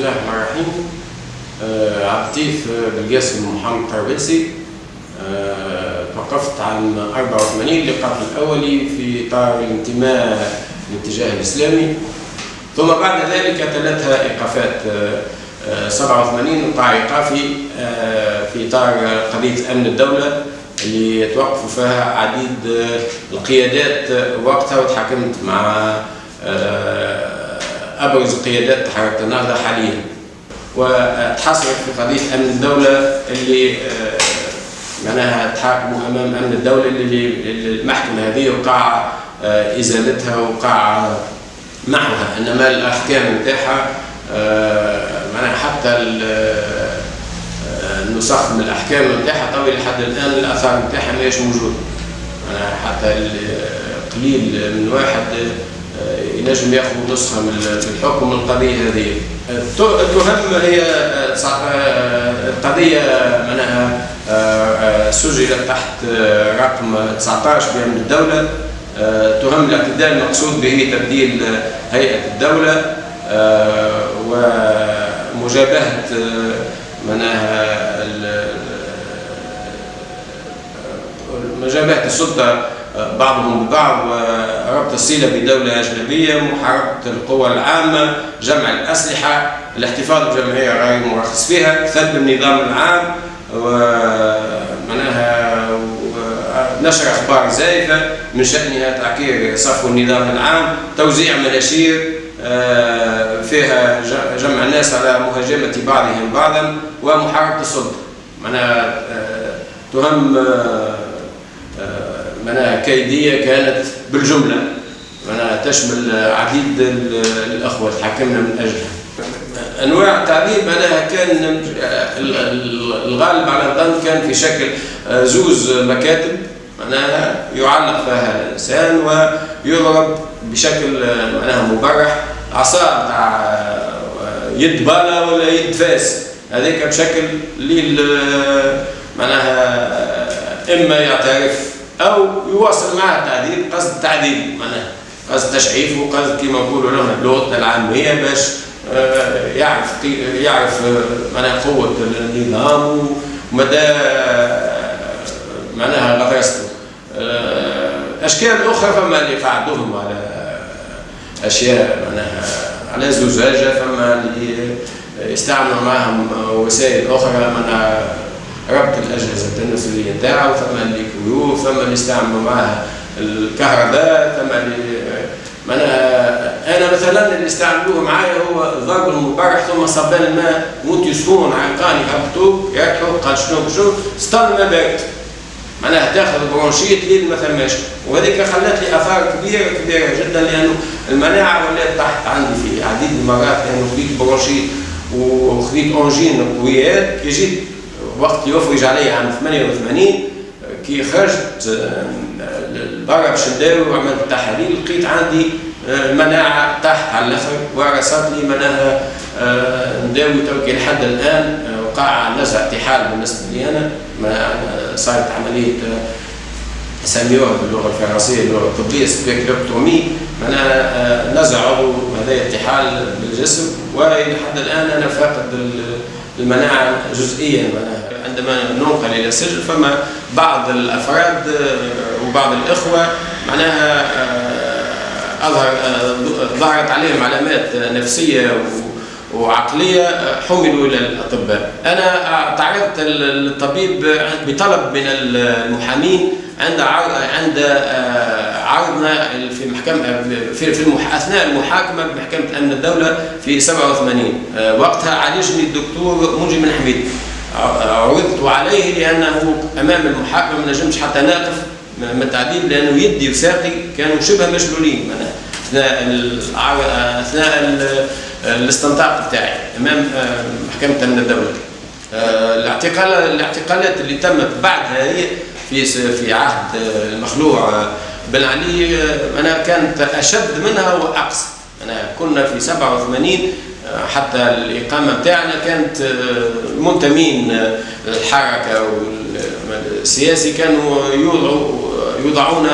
الله الرحمن الرحيم. آه، اللطيف بالقاسم محمد طرابلسي آه، توقفت عام 84 للقتل الأولي في إطار الانتماء للاتجاه الإسلامي. ثم بعد ذلك تلتها إيقافات. آه، آه، 87 وقع إيقافي في إطار قضية أمن الدولة اللي توقفوا فيها عديد القيادات وقتها وتحاكمت مع ابرز قيادات حركه النهضه حاليا. وتحصلت في قضية امن الدولة اللي آه، معناها تحاكموا أمام امن الدولة اللي المحكمة هذه وقع آه، إزالتها وقع معها. إنما الأحكام نتاعها آه، معناها حتى ال- النسخ من الأحكام نتاعها طويل لحد الآن الآثار نتاعها ماهيش معناها حتى قليل من واحد ينجم ياخذ نسخة من الحكم من القضية هذه. الت- التهم هي القضية معناها آه، آه، سجلت تحت آه، رقم 19 بأمن الدولة آه، تهم الاعتداء المقصود به تبديل آه، ومجابهة آه، معناها مجابهة السلطة بعضهم ببعض وربط الصلة بدولة أجنبية محاربة القوى العامة جمع الأسلحة الاحتفاظ بجمعية غير مرخص فيها سلب النظام العام ومعناها نشر أخبار زائفة من شأنها تعكير صفو النظام العام توزيع مناشير آه، فيها جمع الناس على مهاجمة بعضهم بعضا ومحاربة السلطة. معناها آه، تهم آه، آه، معناها كيدية كانت بالجملة. معناها تشمل عديد ال- الأخوة تحكمنا من أجلها. أنواع التعذيب معناها كان ال- ال- الغالب على الظن كان في شكل آه، زوز مكاتب معناها يعلق فيها الإنسان ويضرب بشكل آه، معناها مبرح. عصا بتاع آه، يد بالة ولا يد فاس. هذيك بشكل معناها إما يعترف أو يواصل معها التعذيب قصد تعذيب معناها قصد تشعيف وقصد كما نقولوا لهم بلغتنا العاميه باش آه، يعرف يعرف آه، معناها قوة النظام ومدى آه، معناها غطرسته أشكال أخرى فما اللي قعدوهم على أشياء معناها على زجاجة فما اللي يستعملوا معهم وسائل أخرى معناها ربط الأجهزة التناسليه نتاعو ثم اللي كيو ثم اللي يستعملوا معها الكهرباء ثم اللي معناها أنا مثلا اللي استعملوه معايا هو ضرب المبرح ثم صبان الماء وانت يسخون عقاني هبطوه يركحوا قال شنو شنو استنى ما بارد معناها تاخذ bronchite لين ما ثماش. وهذيك خلت لي آثار كبيره كبيرة جدا لأنه المناعة ولات تحت عندي في عديد المرات لأنه خذيت bronchite وخذيت angines قويات كي جيت وقت يفرج علي عام 88 كي خرجت آه، برا باش نداوي وعملت تحاليل لقيت عندي آه، مناعة تحت على الآخر ورثت لي معناها آه، نداوي توكي لحد الآن وقع نزع الطحال بالنسبة لي أنا صارت عملية آه، يسميوها باللغة الفرنسية اللغة الطبية splénectomie معناها نزع عضو هذا الطحال بالجسم والى حد الآن أنا فاقد ال- المناعة جزئيا معناها عندما ننقل إلى السجن فما بعض الأفراد آه، وبعض الإخوة معناها آه، أظهر آه، ظهرت عليهم علامات نفسية و- وعقلية آه، حملوا إلى الاطباء. أنا آه، تعرضت للطبيب بطلب من المحامين عند عند عرضنا في محكمه في في المح... أثناء المحاكمة بمحكمة أمن الدولة في 87 آه، وقتها عالجني الدكتور منجي بن حميد. ع- عرضت عليه لأنه أمام المحاكمة ما نجمش حتى نقف من التعذيب لأنه يدي وساقي كانوا شبه مشلولين. أثناء الع- أثناء ال- الاستنطاق بتاعي أمام آه، محكمة أمن الدولة. آه، الاعتقال الاعتقالات اللي تمت بعدها هي في في عهد آه، المخلوع بن علي أنا كانت أشد منها وأقصى. أنا كنا في 87 آه، حتى الإقامة بتاعنا كانت آه، منتمين آه، الحركة والسياسي كانوا يوضعوا يوضعون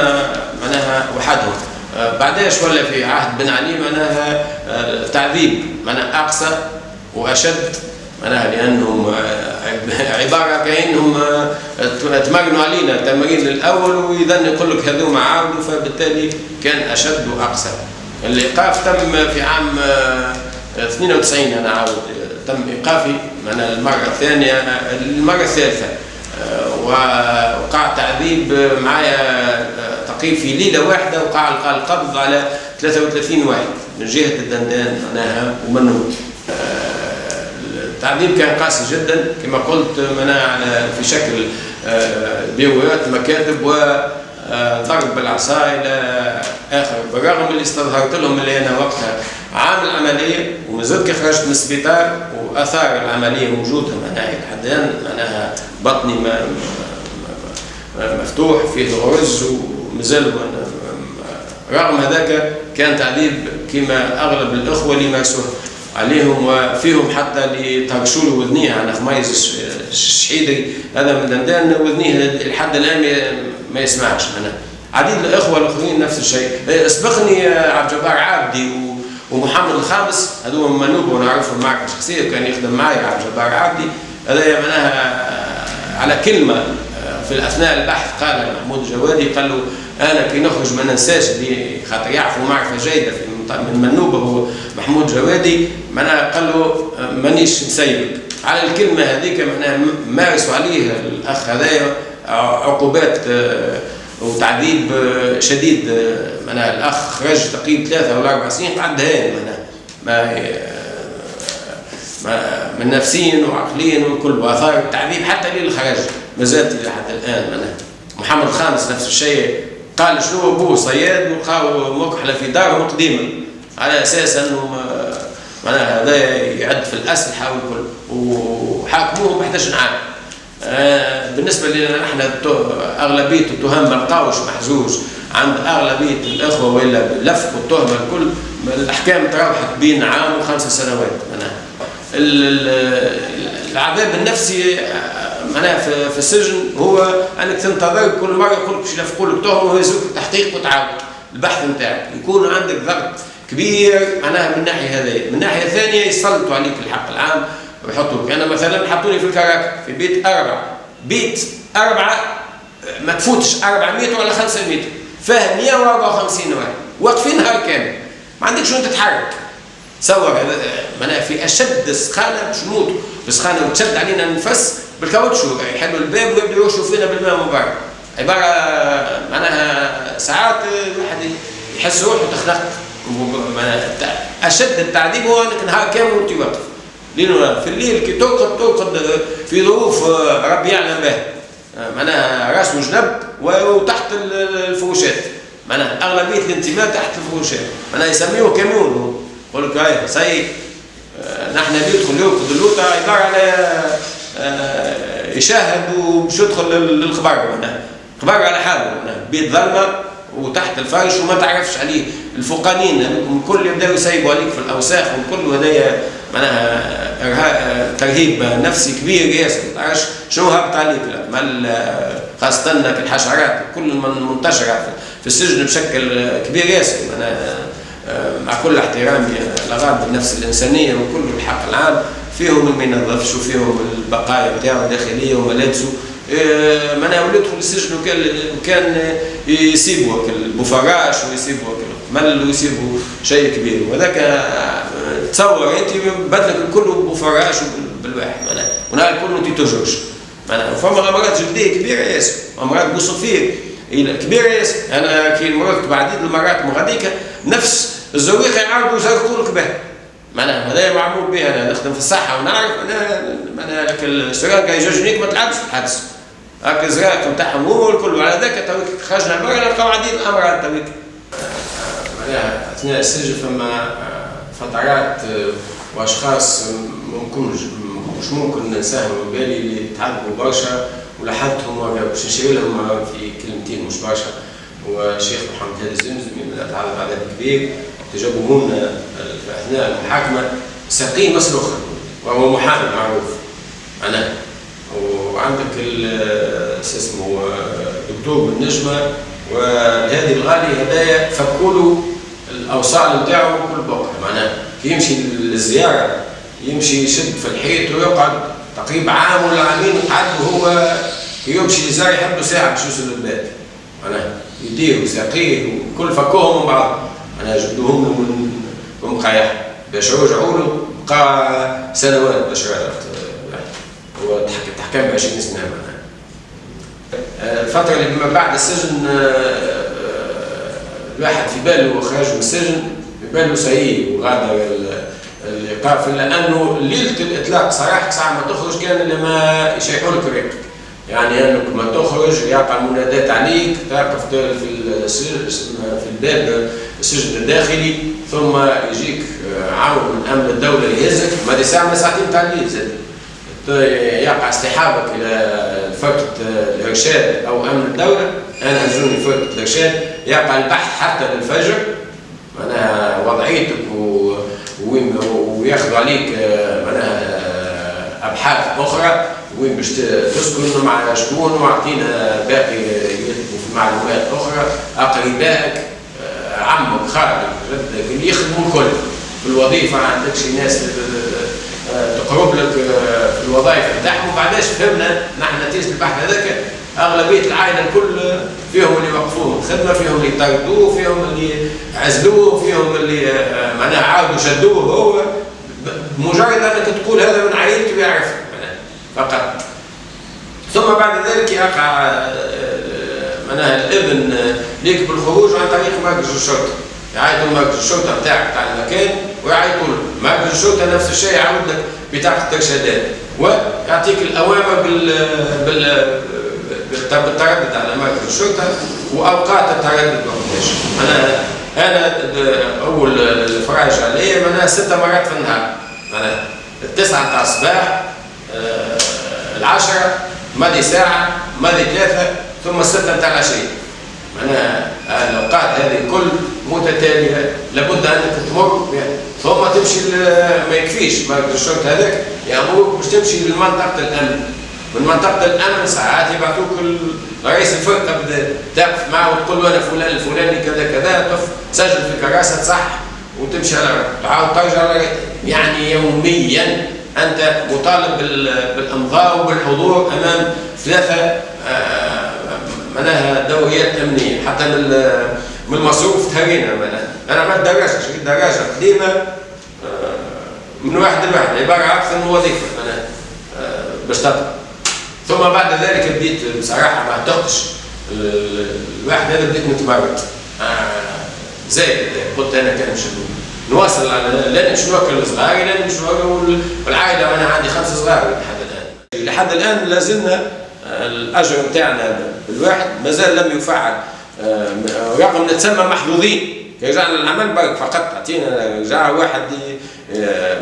معناها وحدهم. آه، بعداش ولا في عهد بن علي معناها تعذيب معناها أقصى وأشد. معناها لأنهم عبارة كأنهم تمرنوا علينا. التمرين الأول واذا يقول لك هذوما عاودوا فبالتالي كان أشد واقسى الإيقاف تم في عام 92 أنا عاود. تم إيقافي معناها المرة الثانية المرة الثالثة. وقع تعذيب معايا تقريب في ليلة واحدة وقع القبض على 33 واحد من جهة الدندان معناها ومنون التعذيب كان قاسي جدا كما قلت معناها في شكل بيويات مكاتب وضرب بالعصا إلى اخر بالرغم اللي استظهرت لهم اللي أنا وقتها عامل عمليه ومازلت كي خرجت من السبيطار وآثار العملية موجودة معناها لحد الان معناها بطني مفتوح فيه غرز ومازال رغم هذاك كان تعذيب كما أغلب الأخوة اللي مارسوه عليهم وفيهم حتى اللي ترشوا له وذنيه. أنا خميس الشحيدي هذا من دندان وذنيه لحد الآن ما يسمعش. أنا عديد الإخوة الاخرين نفس الشيء. سبقني عبد الجبار عابدي ومحمد الخامس. هذو منوب ونعرفهم معرفه شخصيه كان يخدم معي عبد الجبار عابدي. هذا معناها على كلمة في اثناء البحث قال محمود الجوادي قال له أنا كي نخرج ما ننساش خاطر يعرفوا معرفه جيده في من منوبه هو محمود جوادي معناها قال له مانيش نسيبك. على الكلمة هذيك معناها مارسوا عليه الأخ هذايا عقوبات وتعذيب شديد معناها الأخ خرج تقريبا ثلاثة ولا أربع سنين بعد هاي معناها. ما من نفسيا وعقليا وكل وآثار التعذيب حتى للخرج ما زالت لحد الآن معناها. محمد الخامس نفس الشيء. قال شنو أبوه؟ صياد مكحله في دارهم قديما. على أساس أنه معناها هذا يعد في الاسلحه والكل وحاكموه ب 11 عام بالنسبة لنا إحنا أغلبية التهم ما لقاوش محجوج. عند أغلبية الإخوة وإلا لف التهمه الكل الأحكام تراوحت بين عام وخمس سنوات. معناها العذاب النفسي معناها في, في السجن هو أنك تنتظر كل مرة يقول لك باش يلفقوا لك تهمه ويهزوك التحقيق وتعاود البحث نتاعك. يكون عندك ضغط كبير معناها من الناحيه هذه من الناحيه الثانية يسلطوا عليك الحق العام ويحطوك. أنا مثلا حطوني في الكراك في بيت أربع بيت أربعة ما تفوتش 400 ولا 500 فيه 154 واحد. واقفين نهار كامل. ما عندكش وين تتحرك. تصور معناها في أشد سخانة باش نموتوا بسخانة وتشد علينا النفس بالكاوتشو يحلوا الباب ويبدأوا يرشوا فينا بالماء من برا عبارة معناها ساعات الواحد يحس روحه تخنق أشد التعذيب هو إنك نهار كامل وأنت واقف. في الليل كي ترقد ترقد في ظروف ربي يعلم بها معناها راس وجنب وتحت الفروشات. معناها أغلبية الانتماء تحت الفروشات. معناها يسميوه كاميون. يقول لك هاي سي نحن بيدخل يرقد اللوطه عباره على يشاهد ومش يدخل للخبر معناها خبر على حاله معناها بيت ظلمة وتحت الفرش وما تعرفش عليه. الفوقانيين الكل يبدأوا يسيبوا عليك في الأوساخ والكل هذايا معناها ترهيب نفسي كبير ياسر. ما تعرفش شنو هبط عليك. مال خاصة الحشرات كل منتشرة في السجن بشكل كبير ياسر. معناها مع كل احترامي. الاغراض النفس الانسانيه وكل الحق العام فيهم ما ينظفش وفيهم البقايا بتاعه الداخليه وملابسه معناها ولاد يدخل السجن وكان وكان يسيبوا البوفراش ويسيبوا مل ويسيبوا شيء كبير وهذاك تصور انت بدلك الكل بوفراش بالواحد معناها ونهار الكل انت تجرش معناها فما امراض جلديه كبيره ياسر امراض بوصفيه كبيره ياسر أنا كي مررت بعديد المرات مغاديك نفس الزريقة يعرضوا لك بها معناها هذا معمول به أنا نخدم في الصحة ونعرف أنا معناها لك ال seringue à usage unique ما تلعبش الحدث هكا الزراق نتاعهم هو الكل وعلى ذاك تويك. خرجنا برا نلقاو عديد الامراض تويك معناها أثناء السجن فما فترات وأشخاص ممكن مش ممكن ننساهم. بالي اللي تعذبوا برشا ولاحظتهم باش نشير لهم في كلمتين مش برشا. والشيخ محمد هادي الزمزمي تعرض عدد كبير. تجاوبوا منا في اثناء المحاكمه ساقين مسلوخا وهو محامي معروف. أنا وعندك اسمه دكتور من نجمة والهادي الغالي هدايا فكوا له الأوصال نتاعو كل بقعة. معناها كي يمشي للزيارة يمشي يشد في الحيط ويقعد تقريبا عام ولا عامين قعد وهو يمشي يزار يحب ساعة باش يوصل للبيت. معناها يديه وساقيه وكل فكوهم من بعض. أنا جبدوهم من مقايح باش رجعوا له بقى سنوات باش هو تحكم ب 20 سنه معناها. الفترة اللي ما بعد السجن الواحد في باله خرج من السجن في باله سعيد وغادر الايقاف لأنه ليلة الإطلاق صراحة ساعة ما تخرج كان لما يشيحوا لك يعني أنك ما تخرج يقع منادات عليك تقف في في الباب. السجن الداخلي ثم يجيك عون من أمن الدولة يهزك ما دي ساعه ساعتين؟ تاع الليل زاد. يقع استحابك إلى فرقه الارشاد أو أمن الدولة. أنا هزوني فرقه الارشاد يقع البحث حتى للفجر. معناها وضعيتك وياخذوا عليك معناها أبحاث أخرى. وين باش تسكن مع شكون؟ وأعطينا باقي معلومات أخرى. أقربائك. عمك خالك جدك اللي يخدموا الكل في الوظيفه ما عندكش ناس تقرب لك في الوظائف بتاعهم وبعداش فهمنا نحن نتيجة البحث هذاك أغلبية العائلة الكل فيهم اللي وقفوه الخدمة فيهم اللي طردوه فيهم اللي عزلوه فيهم اللي معناها عاودوا شدوه هو مجرد أنك تقول هذا من عائلتي ويعرف فقط. ثم بعد ذلك يقع معناها الإبن ليك بالخروج عن طريق مركز الشرطة. يعيطوا مركز الشرطة بتاعك بتاع المكان ويعيطوا له مركز الشرطة نفس الشيء يعود لك بطاقه الارشادات ويعطيك الأوامر بال بال بالتردد على مركز الشرطة وأوقات التردد وقتاش أنا أنا أول الفراج علي معناها ست مرات في النهار. معناها التسعة تاع الصباح العشرة ماضي ساعة ماضي ثلاثة. ثم الستة نتاع العشية معناها الأوقات هذه كل متتالية لابد أنك تمر ثم تمشي ما يكفيش. مركز الشرطة هذاك يأمرك باش تمشي لمنطقة الأمن. من منطقة الأمن ساعات يبعثوك رئيس الفرقة تقف معه وتقول له أنا فلان الفلاني كذا كذا تقف تسجل في كراسة صح وتمشي على تعاود ترجع يعني يوميا أنت مطالب بالإمضاء وبالحضور أمام ثلاثة معناها دوريات امنيه حتى من المصروف تهرينا معناها. أنا دراجه شريت دراجه قديمة من واحد لواحد عبارة أكثر من وظيفة معناها باش تطلع. ثم بعد ذلك بديت بصراحة ما اعتقدش الواحد هذا بديت نتمرد زايد. قلت أنا كان مش نواصل على لا نمشي نوكل صغاري لا نمشي والعائلة أنا عندي خمسه صغار لحد الآن. لحد الآن لازلنا الأجر نتاعنا بالواحد مازال لم يفعل رغم نتسمى محظوظين. رجعنا العمل برك فقط أعطينا رجع واحد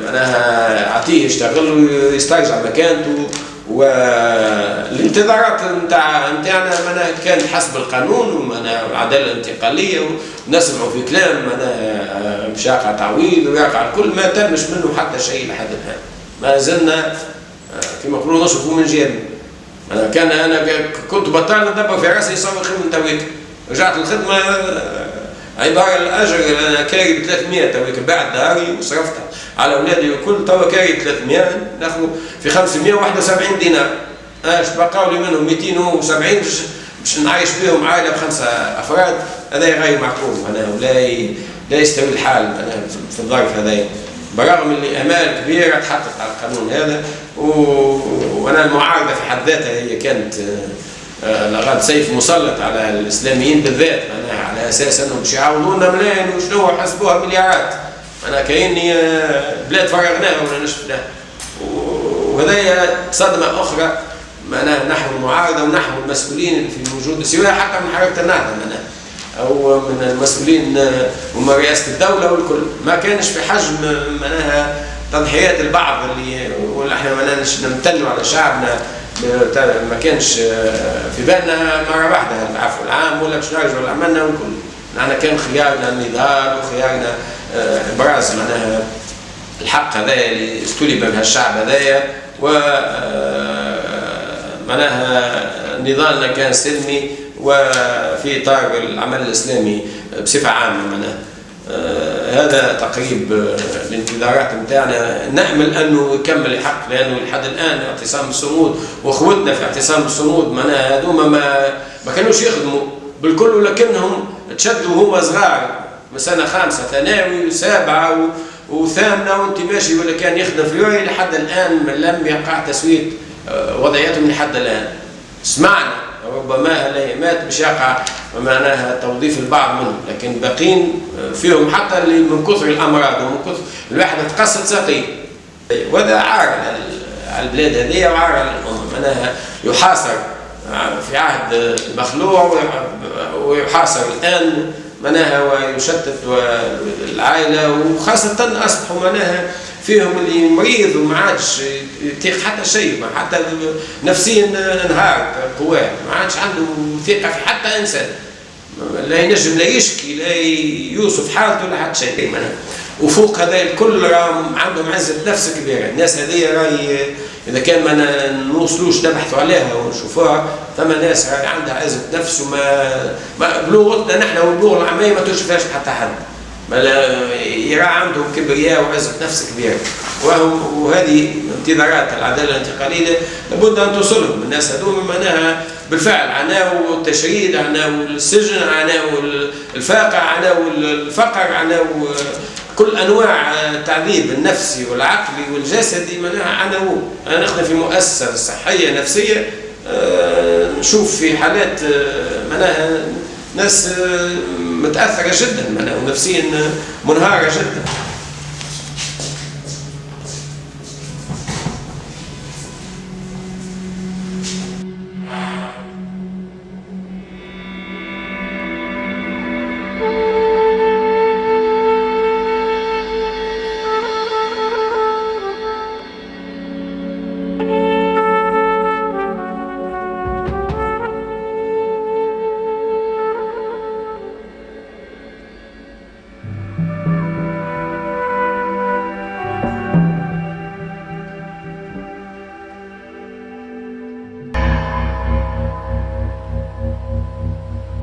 معناها أعطيه يشتغل ويسترجع مكانته والانتظارات نتاع نتاعنا معناها كان حسب القانون ومعناها العدالة الانتقالية ونسمعوا في كلام معناها مش يقع تعويض ويقع الكل ما تمش منه حتى شيء لحد الآن. ما زلنا كما يقولوا نشوفوا من جيبنا أنا كان أنا كنت بطال ندبر في راسي يصور خدمه تويك. رجعت الخدمة عبارة الأجر أنا كاري ب 300 تويك. باعت داري وصرفتها على أولادي الكل توا كاري 300 ناخذ في 571 دينار. أش بقاو لي منهم 270 باش نعيش بهم عائلة بخمسة أفراد. هذا غير معقول. معناها ولا لا يستوي الحال. في الظرف هذا برغم اللي امال كبيره تحقق على القانون هذا و... وأنا المعارضة في حد ذاتها هي كانت لغاد سيف مسلط على الإسلاميين بالذات معناها على أساس أنهم باش يعاونونا ملايين وشنو حسبوها مليارات. أنا كأني بلاد فرغناها ولا نشفناها وهذا صدمة أخرى معناها نحو المعارضة ونحو المسؤولين في وجود سواء حتى من حركه النهضة معناها. أو من المسؤولين وما رئاسة الدولة والكل. ما كانش في حجم معناها تضحيات البعض اللي ولا إحنا ما نمتنوا على شعبنا ما كانش في بالنا مرة واحدة العفو العام ولا باش نرجعوا لعملنا والكل. نحن كان خيارنا النضال وخيارنا ابراز معناها الحق هذايا اللي استلب من هالشعب هذايا. و معناها نضالنا كان سلمي وفي اطار العمل الإسلامي بصفة عامة معناها. آه، هذا تقريب آه، الانتظارات نتاعنا نامل أنه يكمل الحق لأنه لحد الآن اعتصام الصمود واخوتنا في اعتصام الصمود معناها هذوما ما ما كانوش يخدموا. بالكل ولكنهم تشدوا هما صغار سنة خامسة ثانوي وسابعه وثامنة وانت ماشي ولا كان يخدم في لحد الآن لم يقع تسوية آه، وضعيتهم لحد الآن. سمعنا ربما الايامات باش يقع معناها توظيف البعض منهم لكن باقين فيهم حتى اللي من كثر الأمراض ومن كثر الواحد تقصد ساقيه وهذا عار على البلاد هذه وعار على الامه معناها يحاصر في عهد المخلوع ويحاصر الآن معناها ويشتت العائلة وخاصة أصبحوا معناها فيهم اللي مريض وما عادش يطيق حتى شيء حتى نفسيا انهار قواه ما عادش عنده ثقة في حتى إنسان. لا ينجم لا يشكي لا يوصف حالته لا حتى شيء وفوق هذا الكل راهم عندهم عزة نفس كبيرة. الناس هذه راهي إذا كان ما نوصلوش نبحثوا عليها ونشوفوها ثم ناس عندها عزه نفس وما بلغتنا نحن والبلغه العامية ما توجفهاش حتى حد. يرى عندهم كبرياء وعزة نفس كبيرة وهذه انتظارات العدالة الانتقالية لابد أن توصلهم. الناس هذول معناها بالفعل عناو التشريد عناو السجن عناو الفاقع عناو الفقر عناو كل أنواع التعذيب النفسي والعقلي والجسدي معناها عناو أنا نخدم في مؤسسه صحية نفسية آه، نشوف في حالات آه، معناها ناس آه، متأثرة جدا ونفسيا منهارة جدا.